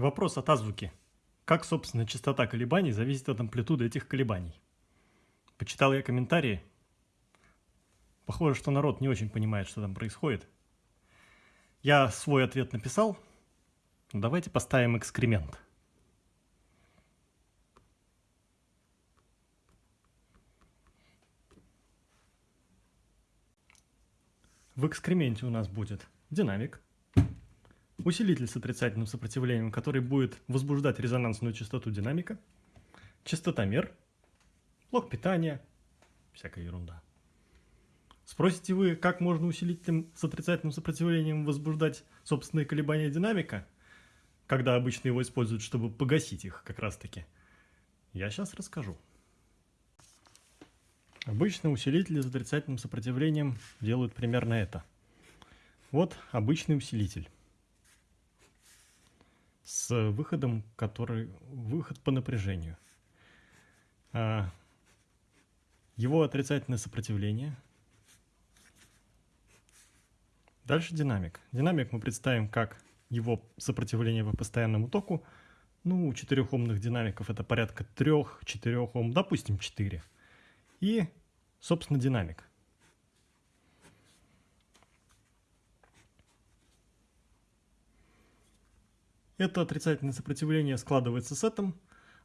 Вопрос от азбуки. Как, собственно, частота колебаний зависит от амплитуды этих колебаний? Почитал я комментарии. Похоже, что народ не очень понимает, что там происходит. Я свой ответ написал. Давайте поставим экскремент. В экскременте у нас будет динамик, усилитель с отрицательным сопротивлением, который будет возбуждать резонансную частоту динамика, частотомер, блок питания, всякая ерунда. Спросите вы, как можно усилителем с отрицательным сопротивлением возбуждать собственные колебания динамика, когда обычно его используют, чтобы погасить их как раз таки? Я сейчас расскажу. Обычно усилители с отрицательным сопротивлением делают примерно это. Вот обычный усилитель с выходом, который выход по напряжению. А, его отрицательное сопротивление. Дальше динамик. Динамик мы представим как его сопротивление по постоянному току. Ну, у 4 омных динамиков это порядка 3-4 Ом, допустим 4. И, собственно, динамик. Это отрицательное сопротивление складывается с этим,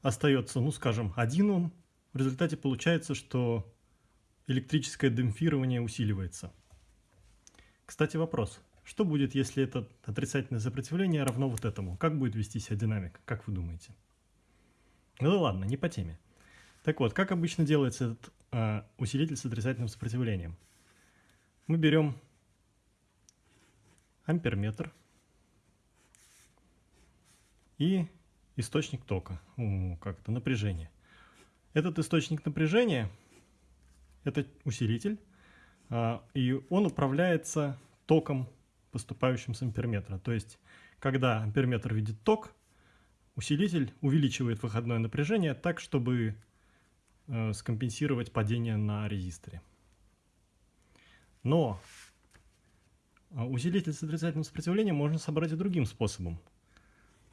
остается, ну скажем, 1 Ом. В результате получается, что электрическое демпфирование усиливается. Кстати, вопрос. Что будет, если это отрицательное сопротивление равно вот этому? Как будет вести себя динамик? Как вы думаете? Ну ладно, не по теме. Так вот, как обычно делается этот э, усилитель с отрицательным сопротивлением? Мы берем амперметр и источник тока, как это, напряжение. Этот источник напряжения – это усилитель, а, и он управляется током, поступающим с амперметра. То есть, когда амперметр видит ток, усилитель увеличивает выходное напряжение так, чтобы э, скомпенсировать падение на резисторе. Но а, усилитель с отрицательным сопротивлением можно собрать и другим способом –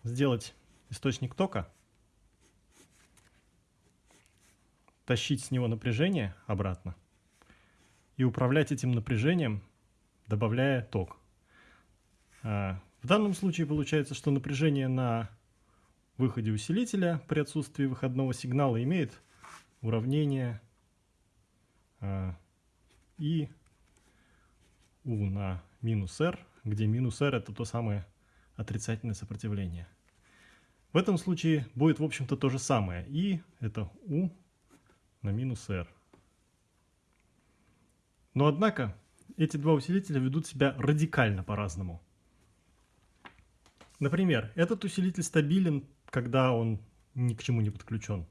сделать источник тока, тащить с него напряжение обратно и управлять этим напряжением, добавляя ток. А, в данном случае получается, что напряжение на выходе усилителя при отсутствии выходного сигнала имеет уравнение а, и U на минус R, где минус R это то самое отрицательное сопротивление. В этом случае будет, в общем-то, то же самое. И это U на минус R. Но, однако, эти два усилителя ведут себя радикально по-разному. Например, этот усилитель стабилен, когда он ни к чему не подключен.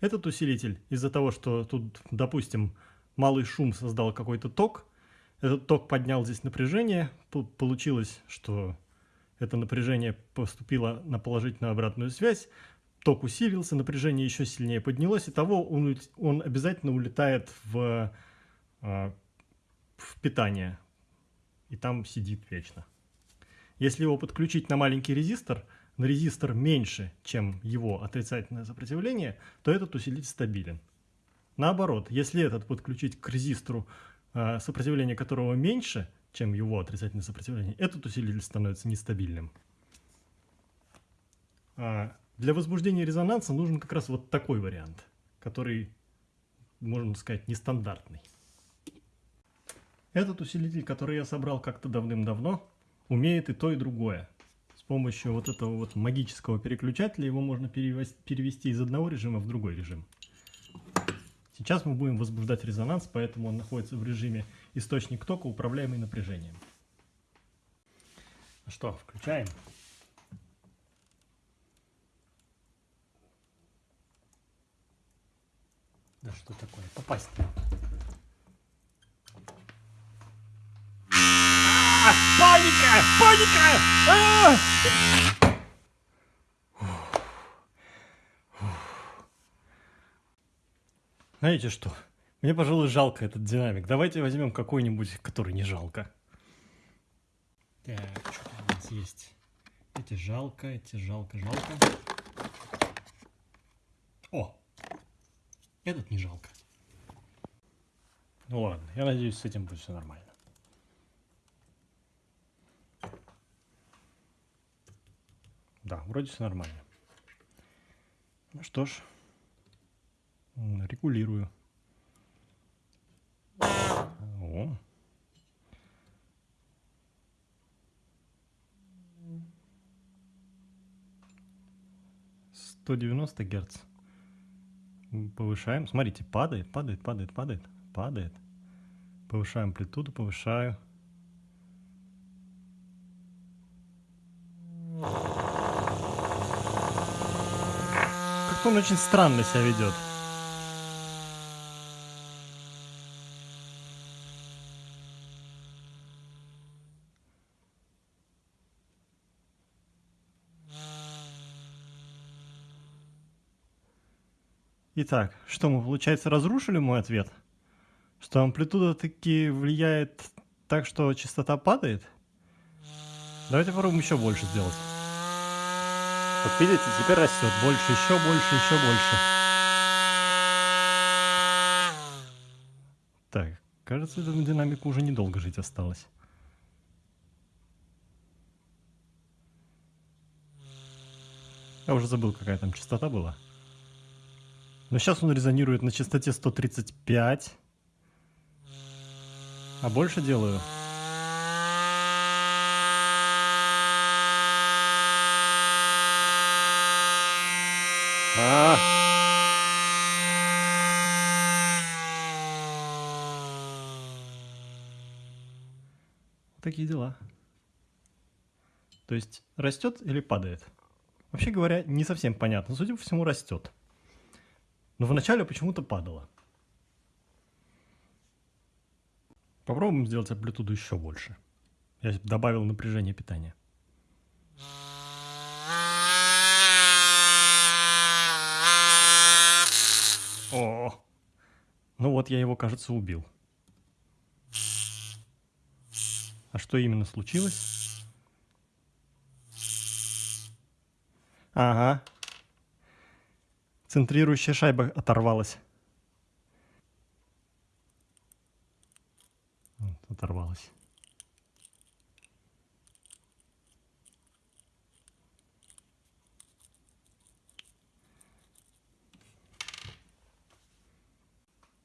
Этот усилитель, из-за того, что тут, допустим, малый шум создал какой-то ток, этот ток поднял здесь напряжение, получилось, что это напряжение поступило на положительную обратную связь, ток усилился, напряжение еще сильнее поднялось, и того он, он обязательно улетает в, а, в питание, и там сидит вечно. Если его подключить на маленький резистор, на резистор меньше, чем его отрицательное сопротивление, то этот усилитель стабилен. Наоборот, если этот подключить к резистору, а, сопротивление которого меньше, чем его отрицательное сопротивление, этот усилитель становится нестабильным. А для возбуждения резонанса нужен как раз вот такой вариант, который, можно сказать, нестандартный. Этот усилитель, который я собрал как-то давным-давно, умеет и то, и другое. С помощью вот этого вот магического переключателя его можно перевести из одного режима в другой режим. Сейчас мы будем возбуждать резонанс, поэтому он находится в режиме источник тока, управляемый напряжением. Ну что, включаем. Да что такое? Попасть не Паника! Паника! А -а -а! Знаете что? Мне, пожалуй, жалко этот динамик. Давайте возьмем какой-нибудь, который не жалко. Так, что у нас есть? Эти жалко, эти жалко, жалко. О! Этот не жалко. Ну ладно, я надеюсь, с этим будет все нормально. Да, вроде все нормально. Ну что ж, регулирую. О. Сто девяносто герц. Повышаем. Смотрите, падает, падает, падает, падает, падает. Повышаем амплитуду, повышаю. Как-то он очень странно себя ведет. Итак, что мы, получается, разрушили мой ответ? Что амплитуда таки влияет так, что частота падает? Давайте попробуем еще больше сделать. Вот видите, теперь растет. Больше, еще больше, еще больше. Так, кажется, этому динамику уже недолго жить осталось. Я уже забыл, какая там частота была. Но сейчас он резонирует на частоте 135. А больше делаю. А. Такие дела. То есть растет или падает? Вообще говоря, не совсем понятно. Судя по всему, растет. Но вначале почему-то падало. Попробуем сделать амплитуду еще больше. Я добавил напряжение питания. О, ну вот я его, кажется, убил. А что именно случилось? Ага, Центрирующая шайба оторвалась. Оторвалась.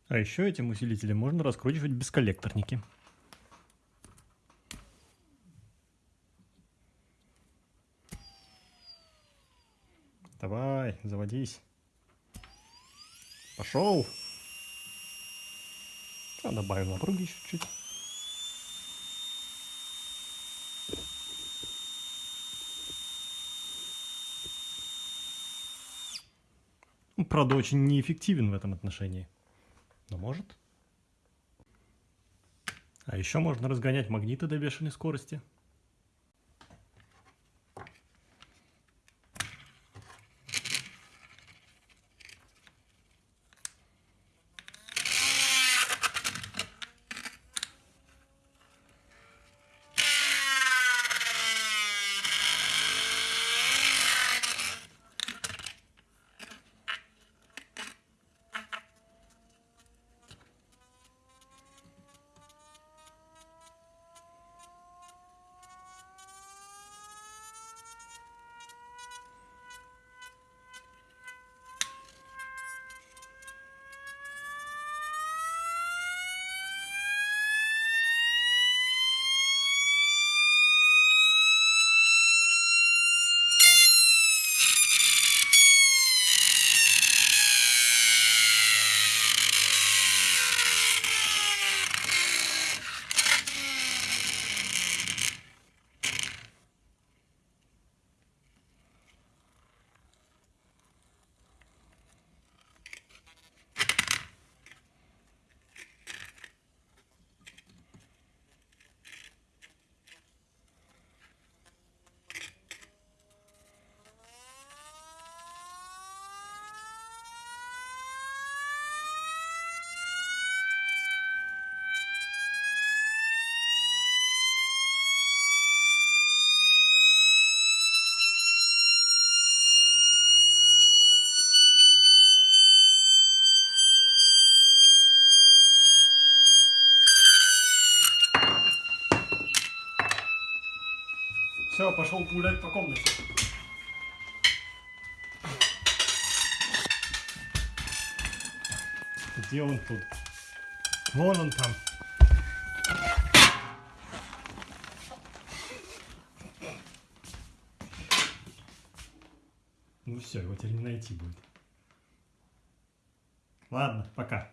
А еще этим усилителем можно раскручивать бесколлекторники. Давай, заводись. Пошел. А добавим напруги чуть-чуть. Ну, правда, очень неэффективен в этом отношении. Но может. А еще можно разгонять магниты до бешеной скорости. Все, пошел гулять по комнате. Где он тут? Вон он там. Ну все, его теперь не найти будет. Ладно, пока.